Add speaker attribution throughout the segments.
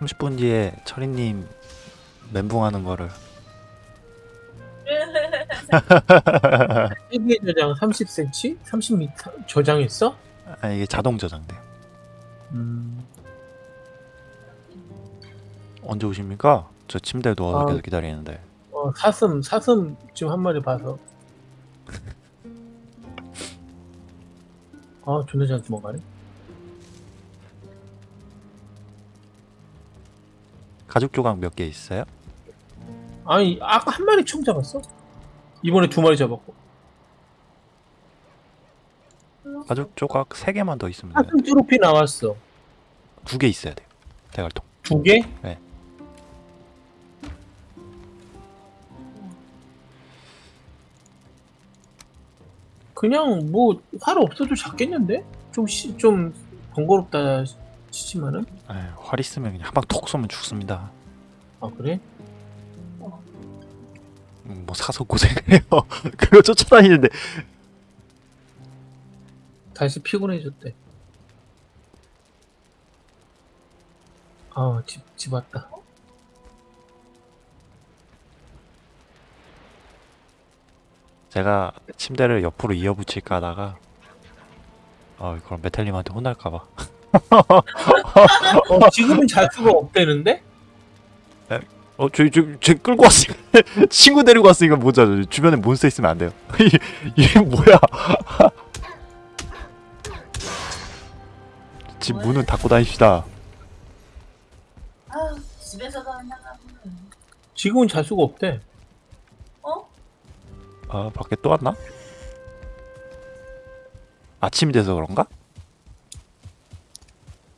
Speaker 1: 30분 뒤에 철이님 멘붕하는 거를
Speaker 2: 세계 저장 30cm? 30m 저장했어?
Speaker 1: 아 이게 자동 저장돼.
Speaker 2: 음.
Speaker 1: 언제 오십니까? 저 침대에 누워서
Speaker 2: 아.
Speaker 1: 계속 기다리는데.
Speaker 2: 어, 사슴 사슴 지금 한 마리 봐서. 아 존나 잘 도망가네.
Speaker 1: 가죽 조각 몇 개 있어요?
Speaker 2: 아니 아까 한 마리 처음 잡았어. 이번에 두 마리 잡았고.
Speaker 1: 가죽 조각 3개만 더 있으면 돼요.
Speaker 2: 사슴 트로피 나왔어.
Speaker 1: 두 개 있어야 돼요. 대갈통.
Speaker 2: 두 개?
Speaker 1: 네.
Speaker 2: 그냥 뭐 활 없어도 잡겠는데? 좀 시, 좀 번거롭다 치지만은.
Speaker 1: 에휴, 활 있으면 그냥 한 방 톡 쏘면 죽습니다.
Speaker 2: 아 그래?
Speaker 1: 음, 뭐 사서 고생을 해요. 그거 쫓아다니는데
Speaker 2: 다시 피곤해졌대. 아, 집, 집 왔다.
Speaker 1: 제가 침대를 옆으로 이어붙일까 하다가 어 그럼 메탈님한테 혼날까봐
Speaker 2: 어, 지금은 잘 수가 없대는데?
Speaker 1: 어 저희 저, 저 끌고 왔으니까 친구 데리고 왔으니까 뭐자 주변에 몬스터 있으면 안 돼요 이- 이게 뭐야 집 문은 닫고 다닙시다
Speaker 3: 아, 집에서도 안 나가면
Speaker 2: 지금은 잘 수가 없대.
Speaker 3: 어?
Speaker 1: 아 밖에 또 왔나? 아침이 돼서 그런가?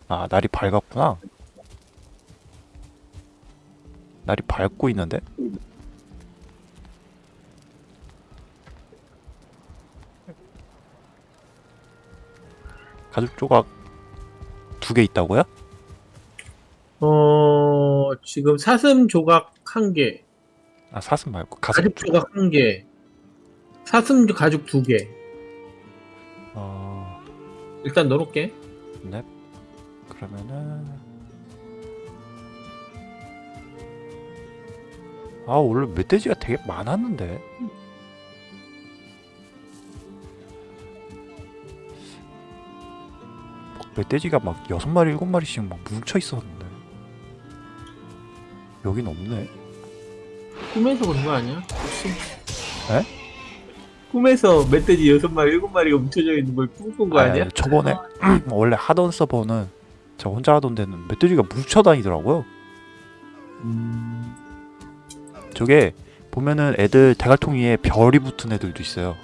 Speaker 1: 아 날이 밝았구나 날이 밝고 있는데? 가죽 조각 두 개 있다고요?
Speaker 2: 어, 지금 사슴 조각 한 개,
Speaker 1: 아 사슴 말고 가죽
Speaker 2: 가죽 조각 한 개, 사슴 가죽 두 개.
Speaker 1: 어...
Speaker 2: 일단 넣어놓게.
Speaker 1: 네 그러면은 아 원래 멧돼지가 되게 많았는데 막 멧돼지가 막 여섯 마리 일곱 마리씩 막 뭉쳐 있었는데 여긴 없네
Speaker 2: 꿈에서 그런 거 아니야? 혹시?
Speaker 1: 에?
Speaker 2: 꿈에서 멧돼지 여섯 마리, 일곱 마리가 뭉쳐져 있는 걸 꿈꾼 거 아니야?
Speaker 1: 저번에 원래 하던 서버는 저 혼자 하던 데는 멧돼지가 뭉쳐 다니더라고요
Speaker 2: 음,
Speaker 1: 저게 보면은 애들 대갈통 위에 별이 붙은 애들도 있어요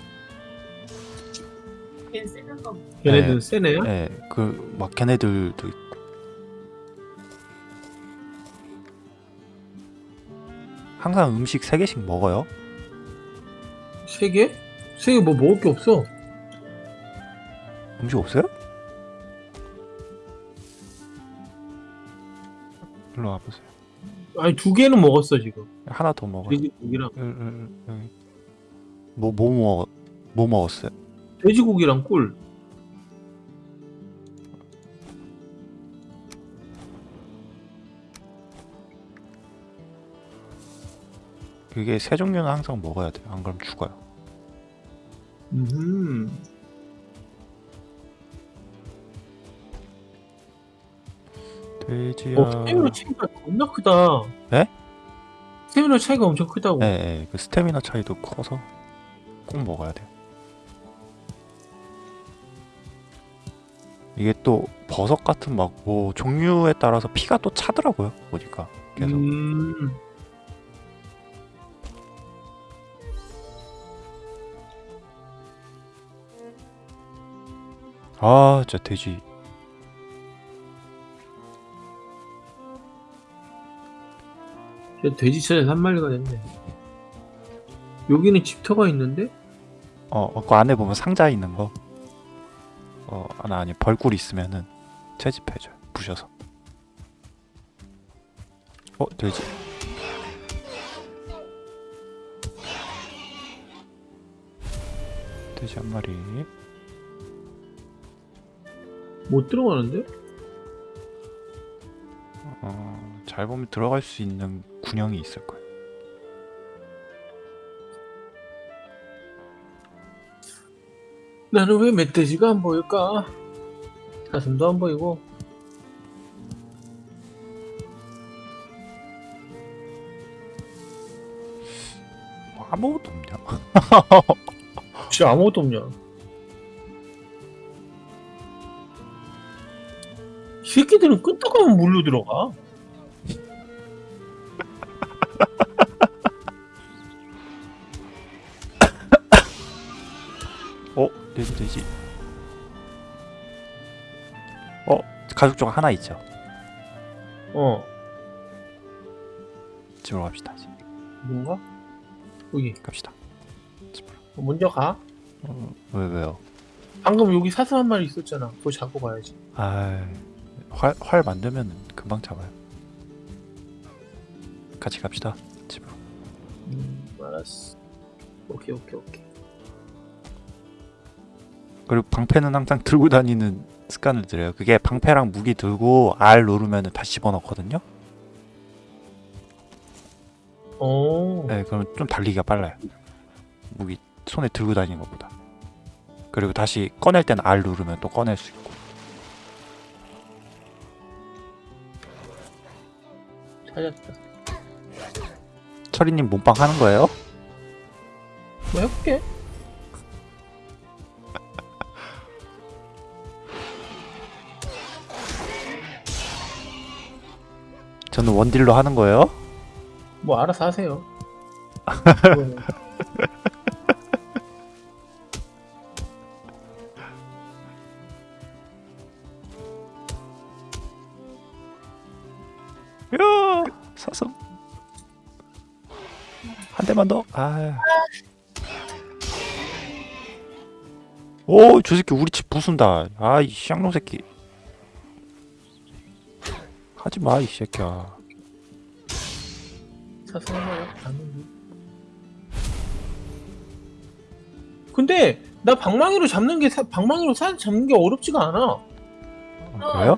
Speaker 3: 걔
Speaker 2: 걔네들
Speaker 1: 네.
Speaker 2: 세네요?
Speaker 1: 예, 그막 걔네들도 있고. 항상 음식 3개씩 먹어요.
Speaker 2: 세 개? 세개뭐 먹을 게 없어.
Speaker 1: 음식 없어요? 일로 와보세요.
Speaker 2: 아니 두 개는 먹었어 지금.
Speaker 1: 하나 더 먹어요.
Speaker 2: 돼지고기랑
Speaker 1: 을, 을, 을, 여기. 뭐, 뭐, 먹, 뭐 먹었어요?
Speaker 2: 돼지고기랑 꿀.
Speaker 1: 그게 세 종류는 항상 먹어야 돼요. 안 그러면 죽어요.
Speaker 2: 음.
Speaker 1: 돼지야.
Speaker 2: 어, 스태미나 차이가 겁나 크다.
Speaker 1: 네?
Speaker 2: 스태미나 차이가 엄청 크다고.
Speaker 1: 예, 예, 그 스태미나 차이도 커서 꼭 먹어야 돼요. 이게 또 버섯 같은 막 뭐 종류에 따라서 피가 또 차더라고요. 보니까 계속.
Speaker 2: 음.
Speaker 1: 아, 진짜 돼지.
Speaker 2: 돼지 찾아서 한 마리가 됐네. 여기는 집터가 있는데?
Speaker 1: 어, 어, 그 안에 보면 상자 있는 거. 어, 하나 아니 벌꿀 있으면은 채집해줘요. 부셔서. 어, 돼지. 돼지 한 마리.
Speaker 2: 못 들어가는데?
Speaker 1: 어, 잘 보면 들어갈 수 있는 군형이 있을 거예요.
Speaker 2: 나는 왜 멧돼지가 안 보일까? 가슴도 안 보이고
Speaker 1: 뭐 아무것도 없냐?
Speaker 2: 진짜 아무것도 없냐 이 새끼들은 끄떡하면 물로 들어가
Speaker 1: 돼지 돼지. 어? 가족 중 하나 있죠.
Speaker 2: 어
Speaker 1: 집으로 갑시다. 이제.
Speaker 2: 뭔가? 여기
Speaker 1: 갑시다. 집으로.
Speaker 2: 먼저 가
Speaker 1: 어, 왜 왜요?
Speaker 2: 방금 여기 사슴 한 마리 있었잖아 그거 잡고 가야지
Speaker 1: 아, 활, 활 만들면 금방 잡아요. 같이 갑시다. 집으로.
Speaker 2: 음 알았어 오케이 오케이 오케이
Speaker 1: 그리고 방패는 항상 들고 다니는 습관을 들여요. 그게 방패랑 무기 들고 R 누르면 다시 집어넣거든요.
Speaker 2: 오
Speaker 1: 네, 그러면 좀 달리기가 빨라요. 무기 손에 들고 다니는 것보다. 그리고 다시 꺼낼 때는 R 누르면 또 꺼낼 수 있고.
Speaker 2: 찾았다
Speaker 1: 철이님 몸빵 하는 거예요?
Speaker 2: 뭐 해볼게
Speaker 1: 저는 원딜로 하는 거예요?
Speaker 2: 뭐 알아서 하세요 뭐,
Speaker 1: 야, 사슴. 한 대만 더. 아. 오, 저 새끼 우리 집 부순다. 아, 이 쌍놈 새끼. 하지 마, 이 새끼야.
Speaker 2: 잡는데 근데 나 방망이로 잡는 게 사, 방망이로 사 잡는 게 어렵지가 않아.
Speaker 1: 어, 그래요?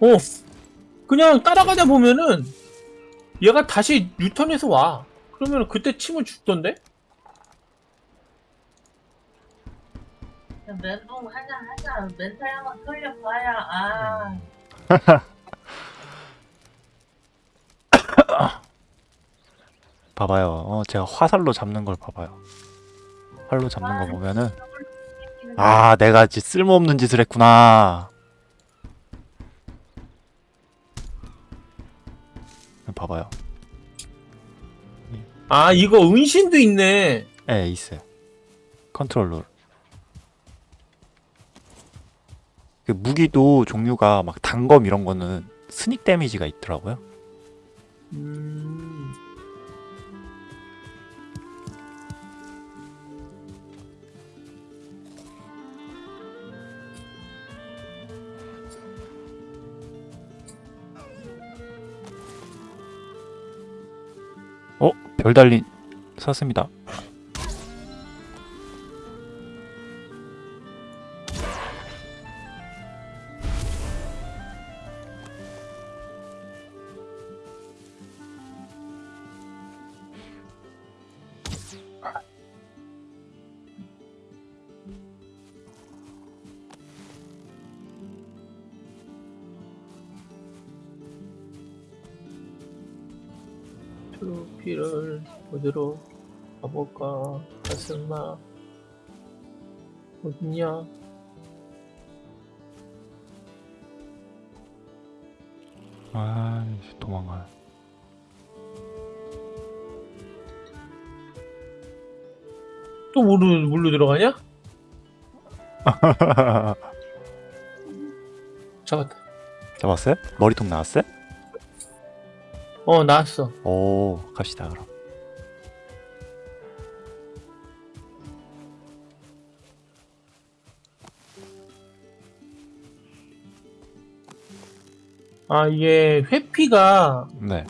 Speaker 2: 어. 그냥 따라가다 보면은 얘가 다시 유턴해서 와. 그러면 그때 치면 죽던데?
Speaker 3: 멘붕 하자 하자. 멘탈 한번 돌려봐야. 아
Speaker 1: 봐봐요. 어, 제가 화살로 잡는 걸 봐봐요. 활로 잡는 거 보면은 아, 내가 지 쓸모없는 짓을 했구나. 봐봐요.
Speaker 2: 아 이거 은신도 있네
Speaker 1: 예, 있어요. 컨트롤 룰. 그 무기도 종류가 막 단검 이런 거는 스닉 데미지가 있더라고요.
Speaker 2: 음...
Speaker 1: 어, 별 달린 샀습니다.
Speaker 2: 어딨냐
Speaker 1: 아, 도망가.
Speaker 2: 또 물로, 물로 들어가냐? 잡았다
Speaker 1: 잡았어요? 머리통 나왔어요?
Speaker 2: 어 나왔어
Speaker 1: 오, 갑시다 그럼.
Speaker 2: 아 이게 회피가
Speaker 1: 네.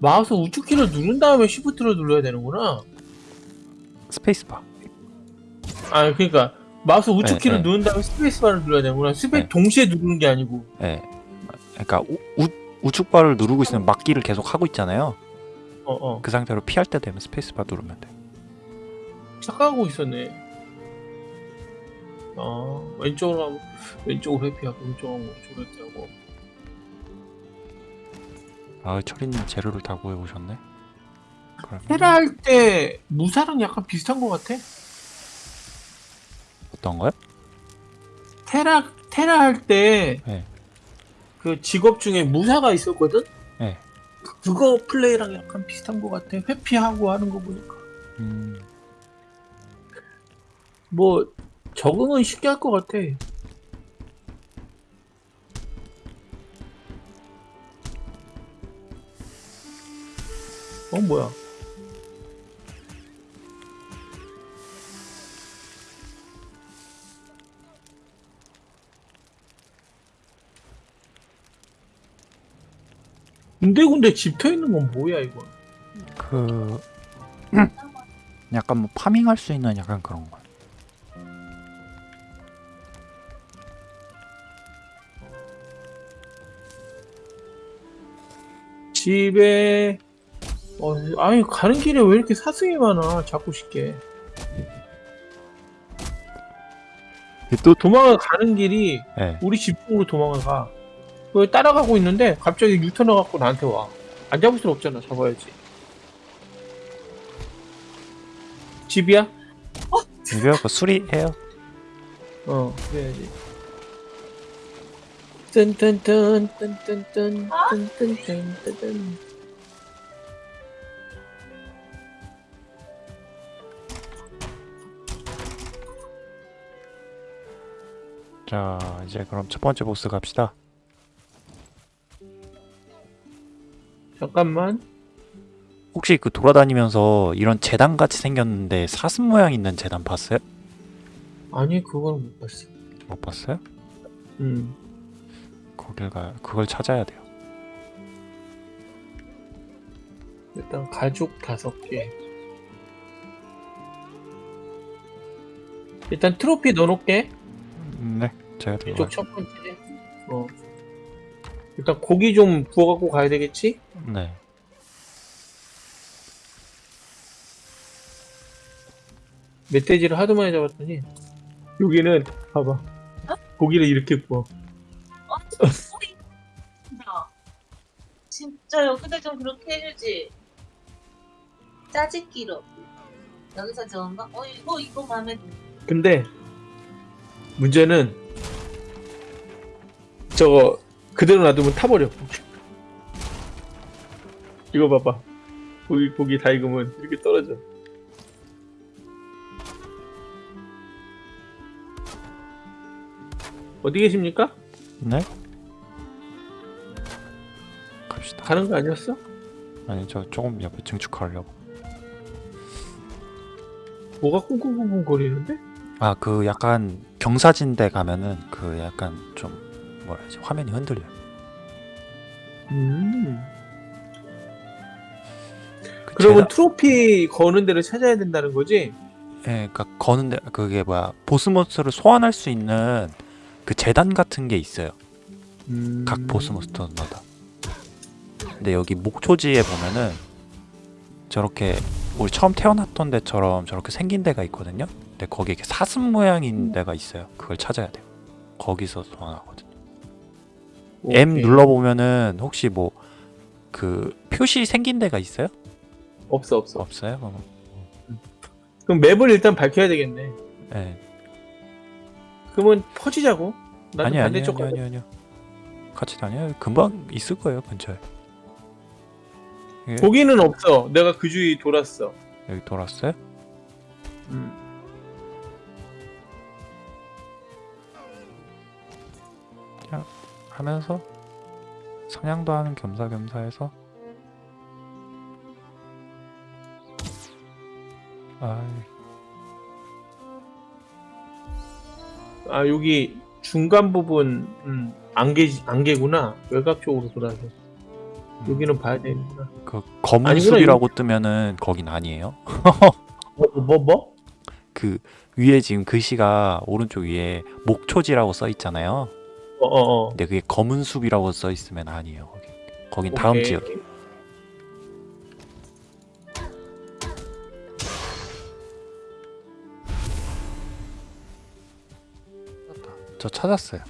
Speaker 2: 마우스 우측키를 누른 다음에 시프트를 눌러야 되는구나
Speaker 1: 스페이스바.
Speaker 2: 아 그러니까 마우스 우측키를
Speaker 1: 네, 네.
Speaker 2: 누른 다음에 스페이스바를 눌러야 되는구나 스페
Speaker 1: 네.
Speaker 2: 동시에 누르는 게 아니고
Speaker 1: 예. 그러니까 우, 우, 우 측바를 누르고 있으면 막기를 계속 하고 있잖아요.
Speaker 2: 어 어
Speaker 1: 그 상태로 피할 때 되면 스페이스바 누르면 돼.
Speaker 2: 착각하고 있었네 아 왼쪽으로 하면 왼쪽으로 회피하고 왼쪽으로 하면 오른쪽으로 회피하고
Speaker 1: 아 철이님 재료를 다 구해 오셨네. 그럼
Speaker 2: 테라 할 때 무사랑 약간 비슷한 것 같아
Speaker 1: 어떤 거요?
Speaker 2: 테라 테라 할때
Speaker 1: 네.
Speaker 2: 그 직업 중에 무사가 있었거든.
Speaker 1: 네.
Speaker 2: 그- 그거 플레이랑 약간 비슷한 것 같아. 회피하고 하는 거 보니까
Speaker 1: 음,
Speaker 2: 뭐 적응은 쉽게 할 것 같아. 어 뭐야? 군데군데 집터 있는 건 뭐야 이거?
Speaker 1: 그 약간 뭐 파밍할 수 있는 약간 그런 거.
Speaker 2: 집에 어, 아니 가는 길에 왜 이렇게 사슴이 많아 자꾸 쉽게.
Speaker 1: 또
Speaker 2: 도망을 가는 길이
Speaker 1: 네.
Speaker 2: 우리 집 쪽으로 도망을 가. 그 따라가고 있는데 갑자기 유턴을 갖고 나한테 와안 잡을 순 없잖아 잡아야지. 집이야?
Speaker 1: 이거 그 수리해요.
Speaker 2: 어 그래야지. 뜬뜬뜬 뜬뜬뜬 뜬뜬뜬 뜬
Speaker 1: 자 이제 그럼 첫 번째 보스 갑시다.
Speaker 2: 잠깐만
Speaker 1: 혹시 그 돌아다니면서 이런 재단 같이 생겼는데 사슴 모양 있는 재단 봤어요?
Speaker 2: 아니 그건 못 봤어
Speaker 1: 못 봤어요?
Speaker 2: 음
Speaker 1: 거길 가 그걸 찾아야 돼요.
Speaker 2: 일단 가죽 다섯 개. 일단 트로피 넣어놓게.
Speaker 1: 음, 네, 제가 들어.
Speaker 2: 이쪽 첫 번째. 어. 일단 고기 좀 구워갖고 가야 되겠지?
Speaker 1: 네.
Speaker 2: 멧돼지를 하도 많이 잡았더니 여기는 봐봐. 고기를 이렇게 구워.
Speaker 3: 어. 진짜. 여기다 좀 그렇게 해주지. 짜집기로. 여기서 저은가? 어 이거 이거 마음에 드.
Speaker 2: 근데 문제는 저거 그대로 놔두면 타버려. 이거 봐봐. 고기 고기 다 익으면 이렇게 떨어져. 어디 계십니까?
Speaker 1: 네. 갑시다.
Speaker 2: 가는 거 아니었어?
Speaker 1: 아니 저 조금 옆에 증축하려고.
Speaker 2: 뭐가 꿍꿍꿍꿍 거리는데?
Speaker 1: 아 그 약간 경사진데 가면은 그 약간 좀 뭐라 해야지 화면이 흔들려. 요
Speaker 2: 음.
Speaker 1: 그
Speaker 2: 그러면
Speaker 1: 재단-
Speaker 2: 트로피 거는 데를 찾아야 된다는 거지?
Speaker 1: 예, 그러니까 거는 데 그게 뭐야 보스몬스터를 소환할 수 있는 그 재단 같은 게 있어요.
Speaker 2: 음.
Speaker 1: 각 보스몬스터마다. 근데 여기 목초지에 보면은 저렇게 우리 처음 태어났던 데처럼 저렇게 생긴 데가 있거든요. 근데 거기에 이렇게 사슴 모양인 데가 있어요. 그걸 찾아야 돼요. 거기서 소환하거든요. M
Speaker 2: 오케이.
Speaker 1: 눌러 보면은 혹시 뭐 그 표시 생긴 데가 있어요?
Speaker 2: 없어 없어.
Speaker 1: 없어요? 어,
Speaker 2: 그럼 맵을 일단 밝혀야 되겠네.
Speaker 1: 네.
Speaker 2: 그러면 퍼지자고.
Speaker 1: 아니 아니 아니 아니. 아니요. 같이 다녀요. 금방 있을 거예요 근처에. 예,
Speaker 2: 고기는 없어. 내가 그 주위 돌았어.
Speaker 1: 여기 돌았어요?
Speaker 2: 음.
Speaker 1: 하면서 사냥도 하는 겸사겸사 해서
Speaker 2: 아아 여기 중간 부분 음, 안개 안개구나. 외곽 쪽으로 돌아서 여기는 봐야 되는구나.
Speaker 1: 그 검은
Speaker 2: 아니구나,
Speaker 1: 숲이라고 뜨면은 거긴 아니에요.
Speaker 2: 뭐 뭐 뭐?
Speaker 1: 그 위에 지금 글씨가 오른쪽 위에 목초지라고 써 있잖아요.
Speaker 2: 어 어 어.
Speaker 1: 근데 그게 검은 숲이라고 써 있으면 아니에요. 거기. 거긴 다음 지역. 저 찾았어요.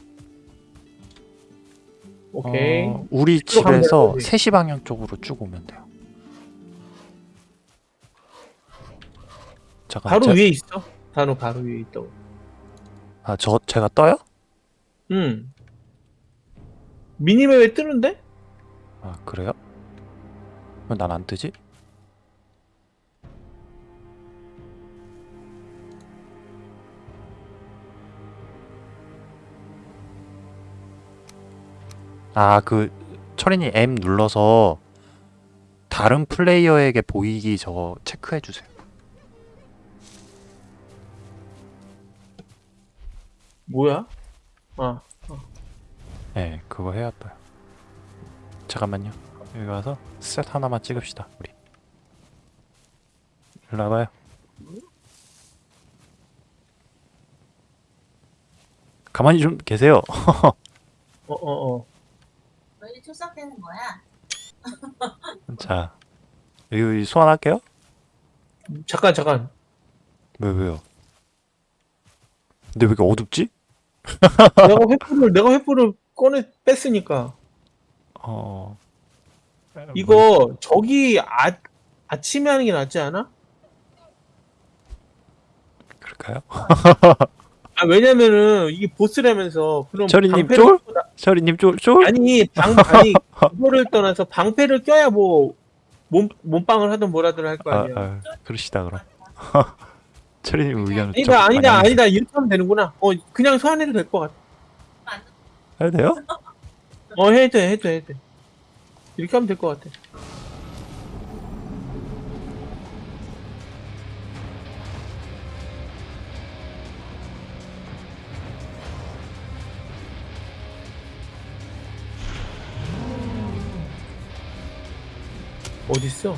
Speaker 2: 오케이.
Speaker 1: 어, 우리 집에서
Speaker 2: 되는 거지.
Speaker 1: 3시 방향 쪽으로 쭉 오면 돼요. 잠깐.
Speaker 2: 바로
Speaker 1: 제,
Speaker 2: 위에 있어. 단어 바로 위에 있다고.
Speaker 1: 아, 저 제가 떠요?
Speaker 2: 응. 미니맵에 뜨는데?
Speaker 1: 아, 그래요? 왜 난 안 뜨지? 아, 그 철인이 M 눌러서 다른 플레이어에게 보이기 저거 체크해 주세요.
Speaker 2: 뭐야? 아,
Speaker 1: 네, 그거 해야 떠요. 잠깐만요. 여기 와서 셋 하나만 찍읍시다, 우리. 일로 와봐요. 가만히 좀 계세요.
Speaker 2: 어 어어. 어,
Speaker 3: 너희 출석되는 거야?
Speaker 1: 자, 여기 소환할게요.
Speaker 2: 잠깐 잠깐.
Speaker 1: 왜 왜요? 근데 왜 이렇게 어둡지?
Speaker 2: 내가 횃불을 내가 횃불을 꺼내 뺐으니까
Speaker 1: 어.
Speaker 2: 이거 저기 아 아침에 하는 게 낫지 않아?
Speaker 1: 그럴까요?
Speaker 2: 아 왜냐면은 이게 보스라면서 그럼
Speaker 1: 철이님 쫄?
Speaker 2: 껴-
Speaker 1: 철이님 쫄 쫄?
Speaker 2: 아니 방 아니 그거를 떠나서 방패를 껴야 뭐 몸, 몸빵을 하든 뭐라든 할 거
Speaker 1: 아,
Speaker 2: 아니야.
Speaker 1: 아, 그러시다 그럼. 철이님 의견을 좀
Speaker 2: 아니다 아니다 아니다 이렇게 하면 되는구나. 어 그냥 소환해도 될 것 같아.
Speaker 3: 안
Speaker 1: 해도 돼요?
Speaker 2: 어 해도 돼 해도 돼 해도 돼. 이렇게 하면 될 것 같아. 어딨어?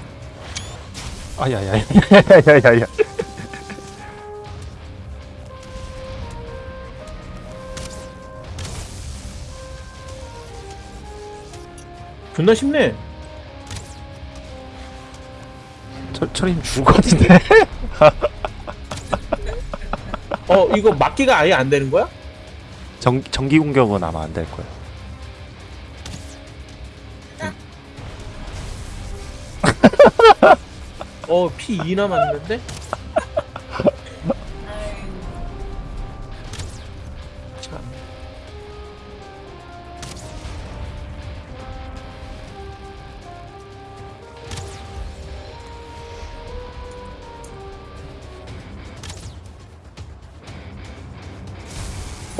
Speaker 1: 아야야야야야야야.
Speaker 2: 존나 쉽네.
Speaker 1: 철 철이님 죽을 것 같은데.
Speaker 2: 어 이거 막기가 아예 안 되는 거야?
Speaker 1: 전 전기 공격은 아마 안 될 거예요.
Speaker 2: 어피2 남았는데?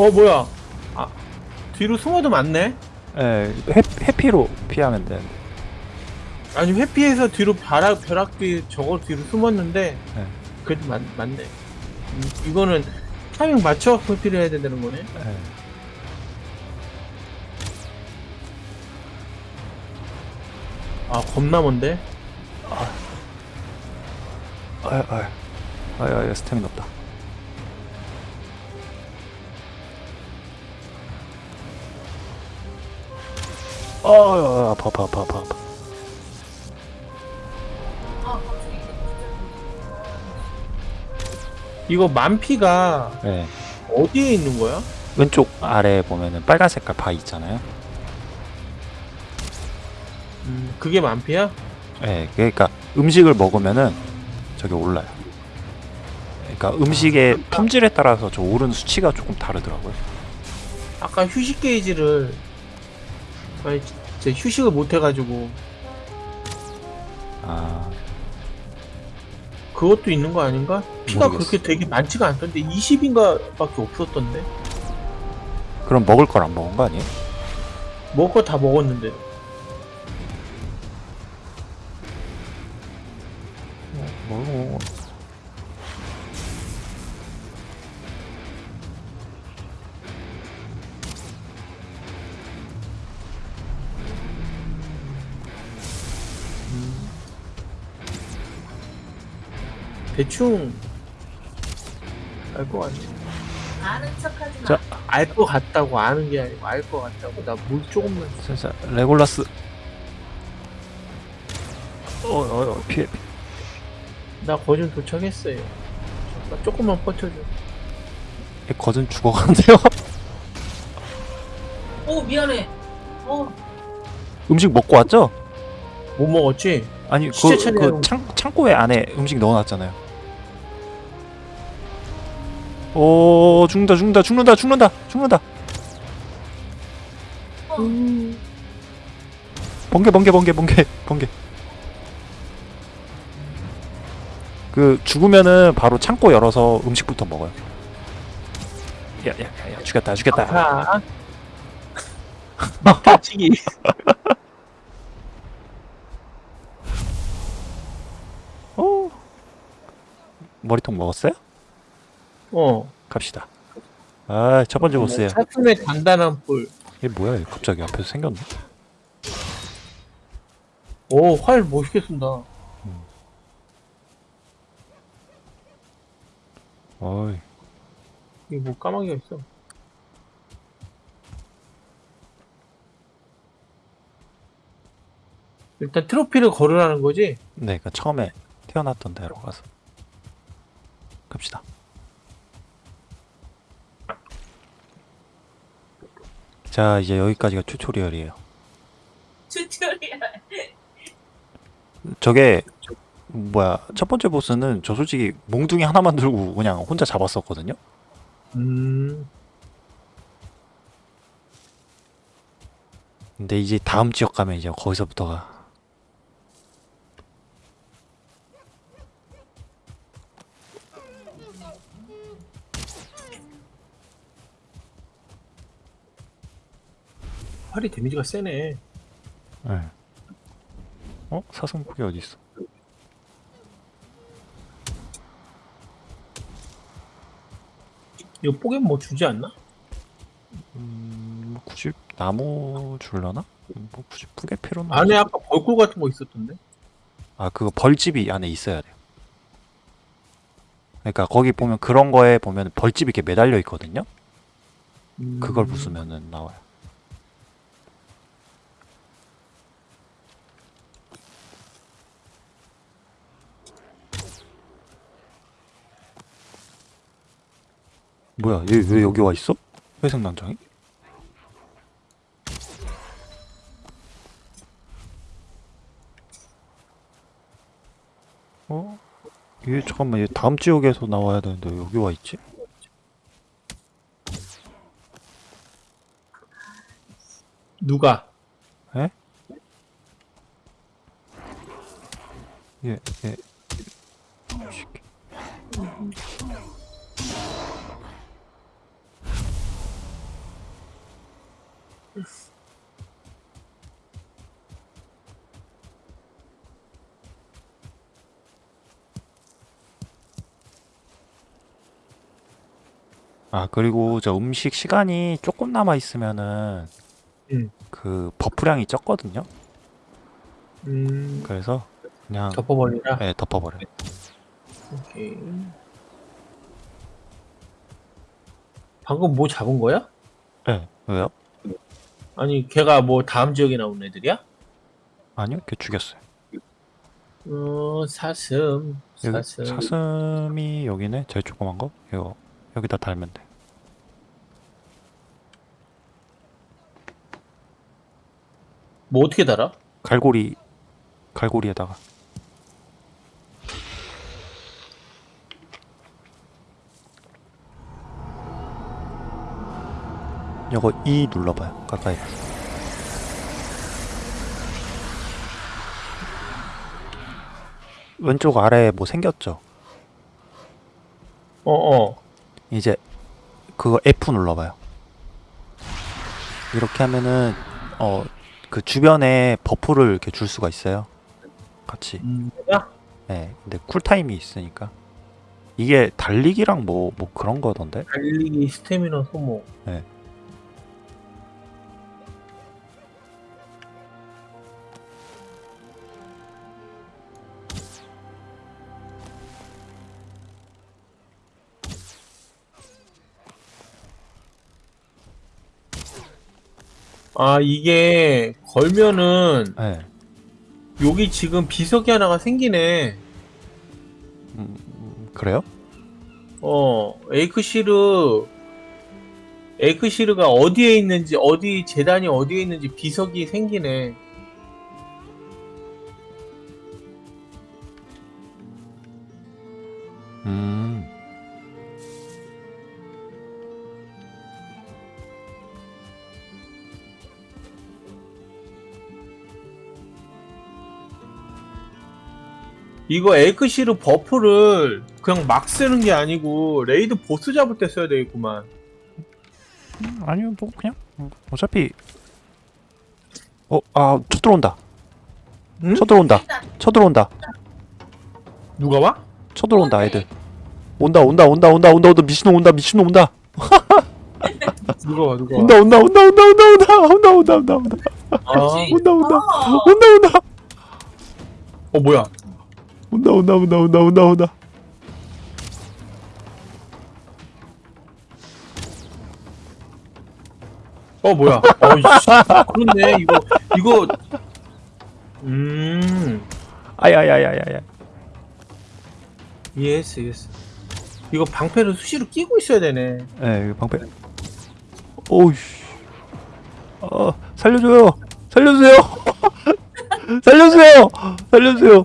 Speaker 2: 어 뭐야? 아 뒤로 숨어도 맞네.
Speaker 1: 예, 회, 회피로 피하면 되는데.
Speaker 2: 아니 회피해서 뒤로 벼락 벼락 뒤 저거 뒤로 숨었는데
Speaker 1: 네.
Speaker 2: 그래도 맞, 맞네. 음, 이거는 타이밍 맞춰 회피를 해야 된다는 거네.
Speaker 1: 예.
Speaker 2: 아 겁나 먼데.
Speaker 1: 아유 아유 아유 아유 스태미나 없다. 아파 아파 아파 아파 아파.
Speaker 3: 아, 이거
Speaker 2: 만피가
Speaker 1: 예.
Speaker 2: 어디에 있는 거야?
Speaker 1: 왼쪽 아래 보면은 빨간 색깔 바 있잖아요.
Speaker 2: 음, 그게 만피야?
Speaker 1: 예, 그러니까 음식을 먹으면은 저기 올라요. 그러니까 음식의 품질에 따라서 저 오른 수치가 조금 다르더라고요.
Speaker 2: 아까 휴식 게이지를 아니 제 휴식을 못 해가지고
Speaker 1: 아,
Speaker 2: 그것도 있는 거 아닌가? 피가
Speaker 1: 모르겠어.
Speaker 2: 그렇게 되게 많지가 않던데 20인가 밖에 없었던데
Speaker 1: 그럼 먹을 걸 안 먹은 거 아니에요?
Speaker 2: 먹을 거 다 먹었는데 대충 알 것 같아
Speaker 3: 아는 척하지 마.
Speaker 1: 자.
Speaker 2: 알 것 같다고 아는 게 아니고 알 것 같다고 나 물 조금만
Speaker 1: 살살 레골라스 어 어 어, 피해 피해.
Speaker 2: 나 거진 도착했어요 잠깐 조금만 버텨줘
Speaker 1: 얘 거진 죽어가는데요
Speaker 3: 오 미안해. 어
Speaker 1: 음식 먹고 왔죠?
Speaker 2: 못 먹었지?
Speaker 1: 아니 그, 그 창, 창고에 안에 음식 넣어놨잖아요 오 죽는다 죽는다 죽는다 죽는다 죽는다. 번개 번개 번개 번개 번개. 그 죽으면은 바로 창고 열어서 음식부터 먹어요. 야야야 죽였다 죽였다.
Speaker 2: 아 다치기
Speaker 1: 오 머리통 먹었어요?
Speaker 2: 어.
Speaker 1: 갑시다. 아 첫 번째 보스예요.
Speaker 2: 사슴의 단단한 뿔.
Speaker 1: 얘 뭐야? 얘 갑자기 앞에서 생겼네?
Speaker 2: 오, 활 멋있게 쏜다.
Speaker 1: 어이.
Speaker 2: 이게 뭐 까마귀가 있어. 일단 트로피를 걸으라는 거지?
Speaker 1: 네, 그 처음에 태어났던 데로 가서. 갑시다. 자, 이제 여기까지가 tutorial이에요.
Speaker 3: tutorial.
Speaker 1: 저게 뭐야 첫 번째 보스는 저 솔직히 몽둥이 하나만 들고 그냥 혼자 잡았었거든요.
Speaker 2: 음,
Speaker 1: 근데 이제 다음 지역 가면 이제 거기서부터가
Speaker 2: 활이 데미지가 세네.
Speaker 1: 네. 어 사슴고기 어디 있어?
Speaker 2: 이거 뽀개면 뭐 주지 않나?
Speaker 1: 음, 뭐 굳이 나무 줄려나? 음, 뭐 굳이 뿌개 필요는
Speaker 2: 안에 아까 벌꿀 같은 거 있었던데?
Speaker 1: 아 그거 벌집이 안에 있어야 돼요. 그러니까 거기 보면 그런 거에 보면 벌집이 이렇게 매달려 있거든요.
Speaker 2: 음,
Speaker 1: 그걸 부수면은 나와요. 뭐야? 얘 왜 여기 와 있어? 회색 난장이? 어? 얘 잠깐만 얘 다음 지역에서 나와야 되는데 왜 여기 와 있지?
Speaker 2: 누가?
Speaker 1: 얘, 얘. 새 아 그리고 저 음식 시간이 조금 남아 있으면은
Speaker 2: 음.
Speaker 1: 그 버프량이 적거든요.
Speaker 2: 음,
Speaker 1: 그래서 그냥
Speaker 2: 덮어버리라.
Speaker 1: 네, 덮어버려. 요
Speaker 2: 오케이. 방금 뭐 잡은 거야?
Speaker 1: 네, 왜요?
Speaker 2: 아니, 걔가 뭐 다음 지역에 나온 애들이야?
Speaker 1: 아니요, 걔 죽였어요.
Speaker 2: 어, 사슴.
Speaker 1: 여기
Speaker 2: 사슴.
Speaker 1: 사슴이 여기네, 제일 조그만 거. 이거 여기다 달면 돼.
Speaker 2: 뭐 어떻게 달아?
Speaker 1: 갈고리, 갈고리에다가. 이거 E 눌러봐요. 가까이. 왼쪽 아래에 뭐 생겼죠?
Speaker 2: 어, 어.
Speaker 1: 이제 그거 F 눌러봐요. 이렇게 하면은 어 그 주변에 buff를 이렇게 줄 수가 있어요. 같이.
Speaker 2: 음?
Speaker 1: 네. 근데 cool time이 있으니까 이게 달리기랑 뭐 뭐 그런 거던데.
Speaker 2: 달리기, 스태미너 소모.
Speaker 1: 네.
Speaker 2: 아 이게 걸면은
Speaker 1: 네.
Speaker 2: 여기 지금 비석이 하나가 생기네.
Speaker 1: 음, 그래요?
Speaker 2: 어 에이크시르 에이크시르가 어디에 있는지 어디 재단이 어디에 있는지 비석이 생기네. 이거 에이크시르 buff를 그냥 막 쓰는 게 아니고 raid 보스 잡을 때 써야 되겠구만.
Speaker 1: 아니요, 뭐 그냥 음, 어차피 어, 아, 쳐들어온다.
Speaker 2: 응?
Speaker 1: 쳐들어온다. 쳐들어온다.
Speaker 2: 누가 와?
Speaker 1: 쳐들어온다, 애들. 온다, 온다, 온다, 온다, 온다, 온다. 미친놈 온다, 미친놈 온다.
Speaker 2: 누가 와 누가 와?
Speaker 1: 온다, 온다, 온다, 온다, 온다, 온다, 온다, 온다, 온다, 온다,
Speaker 2: 아,
Speaker 1: 온다, 온다,
Speaker 3: 어,
Speaker 1: 온다, 온다,
Speaker 2: 어 뭐야?
Speaker 1: 온다, 온다, 온다, 온다, 온다, 온다.
Speaker 2: 어 뭐야? 어이씨 그렇네 이거 이거 음
Speaker 1: 아야야야야야.
Speaker 2: yes yes 이거 방패를 수시로 끼고 있어야 되네.
Speaker 1: 예, 이거 방패. 오우씨. 어, 살려줘요. 살려주세요. 살려주세요. 살려주세요.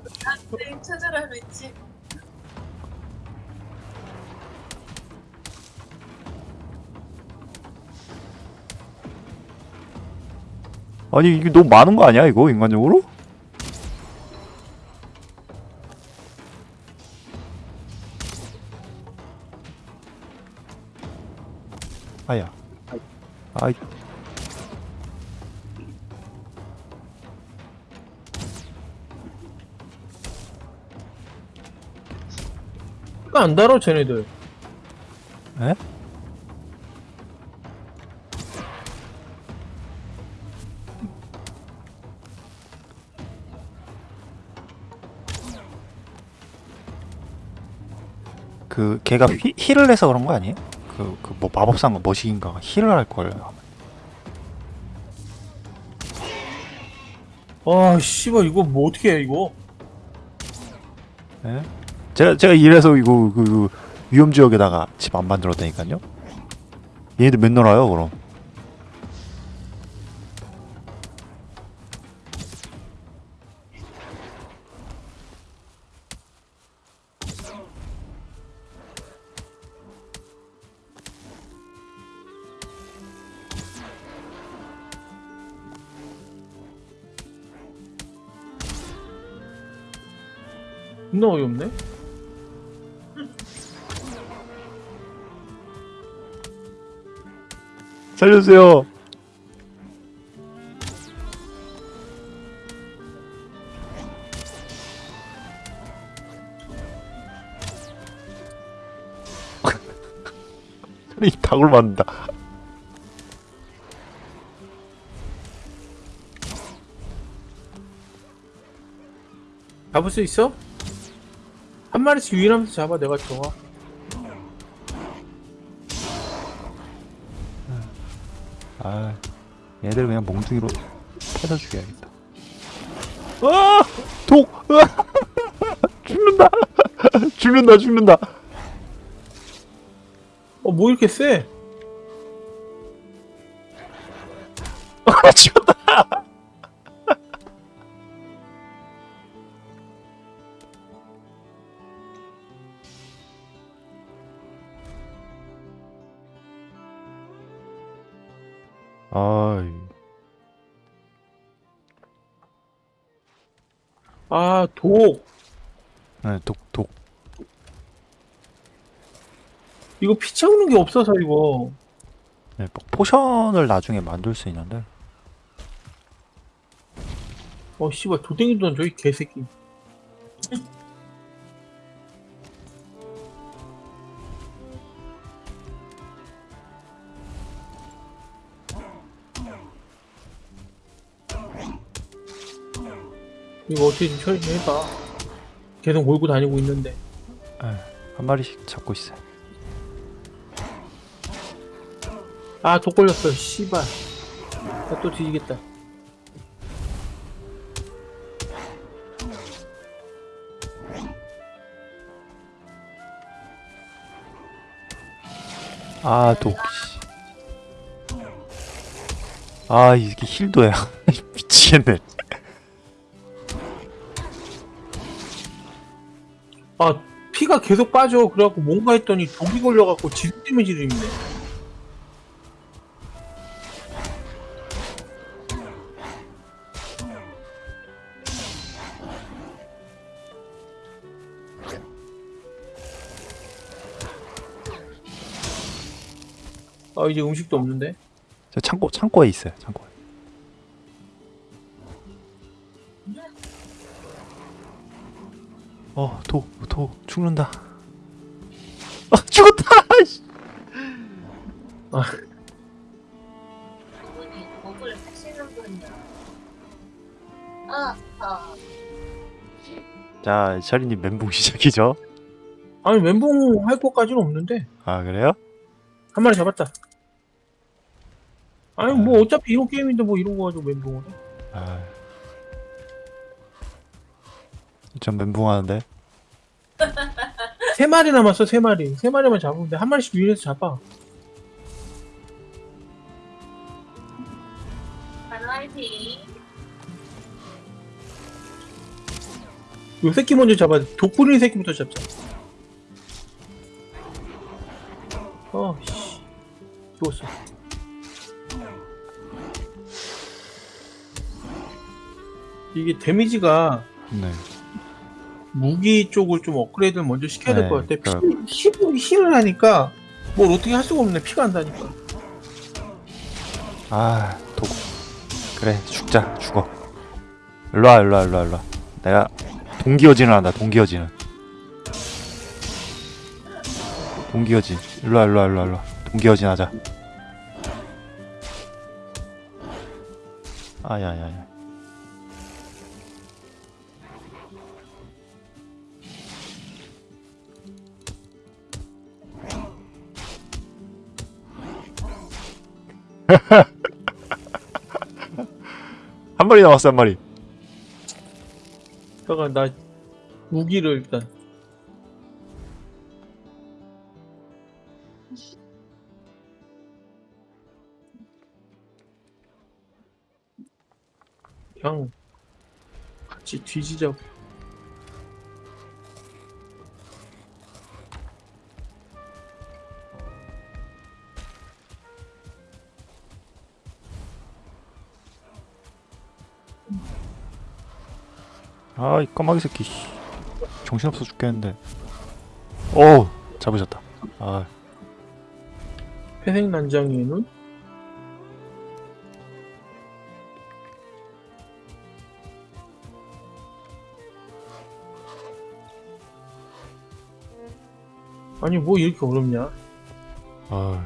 Speaker 1: 아니 이게 너무 많은 거 아니야 이거 인간적으로? 아야. 아이.
Speaker 2: 안 달아 쟤네들.
Speaker 1: 에? 그 걔가 휘, 힐을 해서 그런 거 아니에요? 그 그 뭐 마법사인가 머시기인가 힐을 할 걸.
Speaker 2: 아 씨발 이거 뭐 어떻게 해 이거?
Speaker 1: 예? 제가 제가 이래서 이거 그, 그 위험 지역에다가 집 안 만들었다니까요. 얘네들 맨날 와요 그럼.
Speaker 2: 어이없네.
Speaker 1: 살려주세요. 이 닭을 맞는다.
Speaker 2: 잡을 수 있어? 한 마리씩 유인하면서 잡아 내가 좋아.
Speaker 1: 아, 얘들 그냥 몽둥이로 패서 죽여야겠다. 아, 독, 아, 죽는다, 죽는다, 죽는다.
Speaker 2: 어 뭐 이렇게 세?
Speaker 1: 아, 죽었다. 아
Speaker 2: 독.
Speaker 1: 네, 독, 독.
Speaker 2: 이거 피 채우는 게 없어서 이거.
Speaker 1: 네, 뭐 potion을 나중에 만들 수 있는데.
Speaker 2: 어 씨발 도댕이 던져 이 개새끼. 이거 어떻게 좀 처리 좀 해봐. 계속 몰고 다니고 있는데.
Speaker 1: 한 마리씩 잡고 있어요.
Speaker 2: 아, 독 걸렸어, 씨발. 나 또 뒤지겠다.
Speaker 1: 아, 독. 씨. 아, 이게 힐도야. 미치겠네.
Speaker 2: 아 피가 계속 빠져. 그래갖고 뭔가 했더니 독이 걸려갖고 지속 데미지를 입네. 아 이제 음식도 없는데.
Speaker 1: 저 창고 창고에 있어요. 창고에. 어, 도, 도 죽는다. 아, 죽었다.
Speaker 3: 아, 아.
Speaker 1: 자, 샤리님 멘붕 시작이죠.
Speaker 2: 아니 멘붕 할 것까지는 없는데.
Speaker 1: 아, 그래요?
Speaker 2: 한 마리 잡았다. 아니 뭐 어차피 이런 게임인데 뭐 이런 거 가지고 멘붕을 해.
Speaker 1: 아. 전 멘붕 하는데.
Speaker 2: 세 마리 남았어 세 마리. 세 마리만 잡으면 돼. 한 마리씩 유인해서 잡아. 요 새끼 먼저 잡아. 독 뿌리는 새끼부터 잡자. 어, 씨. 죽었어. 이게 데미지가
Speaker 1: 네.
Speaker 2: 무기 쪽을 좀 업그레이드를 먼저 시켜야 될
Speaker 1: 네,
Speaker 2: 것 같아. 피, 힐, 힐을 하니까 뭘 어떻게 할 수가 없네. 피가 안 다니까.
Speaker 1: 아, 도구. 그래, 죽자, 죽어. 일로와, 일로와, 일로와, 일로와. 내가 동기어진을 한다, 동기어진을. 동기어진. 일로와, 일로와, 일로와, 일로와. 동기어진 하자. 아야야야. 한 마리 남았어, 한 마리.
Speaker 2: 잠깐 나 무기를 일단 그냥 같이 뒤지자고
Speaker 1: 아, 이 까마귀 새끼. 씨. 정신없어 죽겠는데. 오, 잡으셨다. 아,
Speaker 2: 회색 난장이의 눈? 아니 뭐 이렇게 어렵냐
Speaker 1: 아,